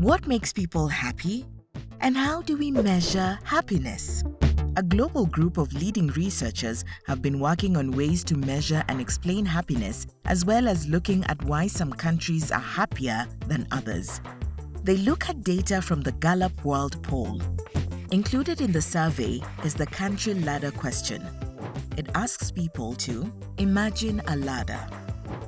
What makes people happy? And how do we measure happiness? A global group of leading researchers have been working on ways to measure and explain happiness, as well as looking at why some countries are happier than others. They look at data from the Gallup World Poll. Included in the survey is the country ladder question. It asks people to imagine a ladder.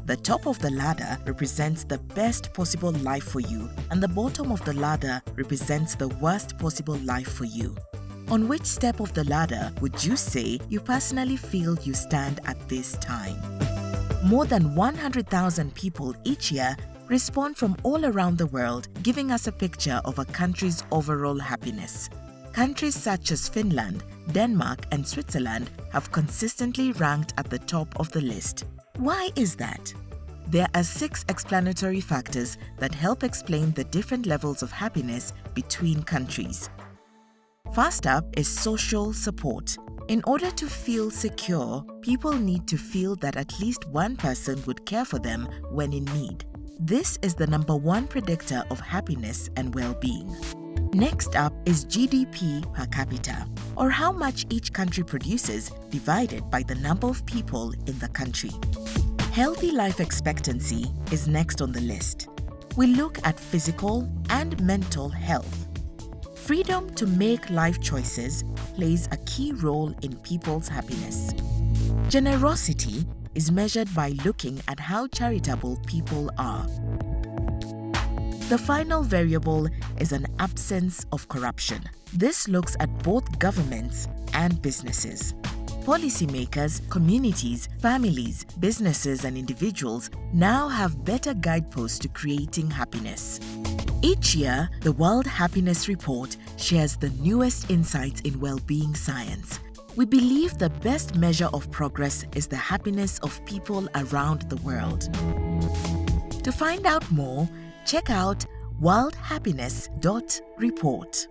The top of the ladder represents the best possible life for you, and the bottom of the ladder represents the worst possible life for you. On which step of the ladder would you say you personally feel you stand at this time? More than 100,000 people each year respond from all around the world, giving us a picture of a country's overall happiness. Countries such as Finland, Denmark, and Switzerland have consistently ranked at the top of the list. Why is that? There are six explanatory factors that help explain the different levels of happiness between countries. First up is social support. In order to feel secure, people need to feel that at least one person would care for them when in need. This is the number one predictor of happiness and well-being. Next up is GDP per capita, or how much each country produces divided by the number of people in the country. Healthy life expectancy is next on the list. We look at physical and mental health. Freedom to make life choices plays a key role in people's happiness. Generosity is measured by looking at how charitable people are. The final variable is an absence of corruption. This looks at both governments and businesses. Policymakers, communities, families, businesses, and individuals now have better guideposts to creating happiness. Each year, the World Happiness Report shares the newest insights in well-being science. We believe the best measure of progress is the happiness of people around the world. To find out more, check out worldhappiness.report.